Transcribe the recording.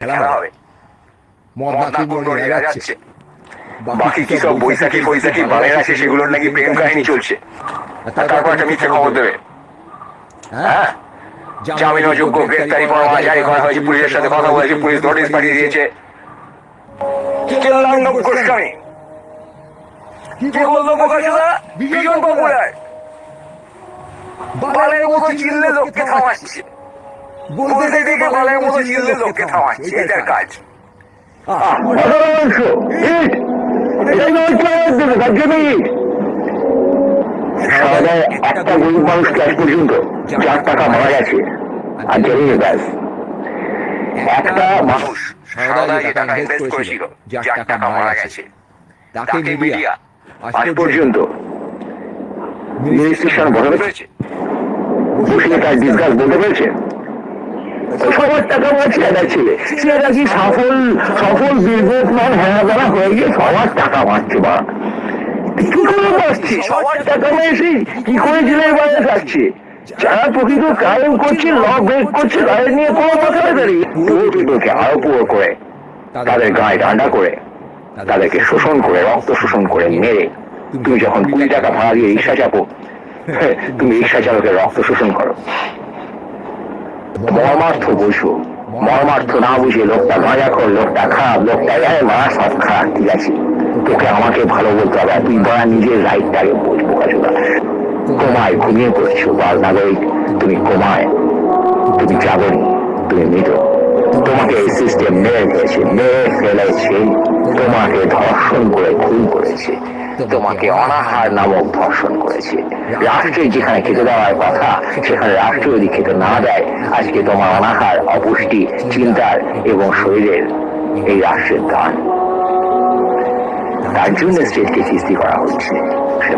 খেলা খেলা হবে। হবে। মদ মদ না না কুড়বো কুড়বো এরা যাচ্ছে। যাচ্ছে। বাকি কি সব বৈশাখী ফৈশাখী বানের আছে সেগুলোর নাকি প্রেম কাহিনী চলছে। তারপর একটা মিথ্যে খবর দেবে? হ্যাঁ। জামিন অযোগ্য গ্রেপ্তারি পরোয়ানা জারি করা হয়েছে পুলিশের সাথে কথা বলেছে পুলিশ নোটিশ পাঠিয়ে দিয়েছে। কি বলল প্রকাশদা ভীষণ পপুলার বালের মতো চিল্লে লোককে থামাচ্ছে বলতে মতো লোককে থামাচ্ছে এটার কাজ। একটা গরিব মানুষকে আজ পর্যন্ত চার টাকা মারা গেছে। আর জেনে ব্যাস। একটা মানুষ করেছিল যার টাকা মারা গেছে। তাকে মিডিয়া আজ পর্যন্ত মিনিস্ট্রেশন বদলে পেরেছে? বসিয়ে তার ডিসকাস বলতে পেরেছে? সবার টাকা আমার ছেলেটা ছেলে। ছেলেটা কি সফল সফল বিজনেসম্যান হ্যাঁ বেলা হয়ে গিয়ে সবার টাকা মারছে বা? কি করে মারছে সবার টাকা কি করে জেলের বাইরে যাচ্ছে? যারা প্রকৃত করছে ল ব্রেক করছে, তাদের নিয়ে কোনো কথা দাঁড়িয়ে আরও পুরো করে, তাদের গায়ে করে, তাদেরকে শোষণ করে, রক্ত শোষণ করে মেরে। তুমি যখন কুড়ি টাকা ভাড়া দিয়ে রিক্সা চাপো তুমি রিক্সা চালকের রক্ত শোষণ করো। মর্মার্থ বুঝো। মর্মার্থ না বুঝে লোকটা মজা কর, লোকটা খারাপ, লোকটা এই মা, সব খারাপ, ঠিক আছে? তোকে আমাকে ভালো বলতে হবে তুই বড়া নিজের রাইটটাকে বুঝব কাজুদা কোমায় ঘুমিয়ে পড়ছো, বাল নাগরিক। তুমি কোমায় তুমি জাগরি তুমি মৃত তোমাকে এই সিস্টেম মেরে ফেলেছে মেরে ফেলেছে। তোমাকে ধর্ষণ করে খুন করেছে। তোমাকে অনাহার নামক ধর্ষণ করেছে। রাষ্ট্রের যেখানে খেতে দেওয়ার কথা সেখানে রাষ্ট্র যদি খেতে না দেয়। আজকে তোমার অনাহার অপুষ্টি চিন্তার এবং শরীরের এই রাষ্ট্রের দান। তার জন্য স্টেটকে সৃষ্টি করা হচ্ছে। সে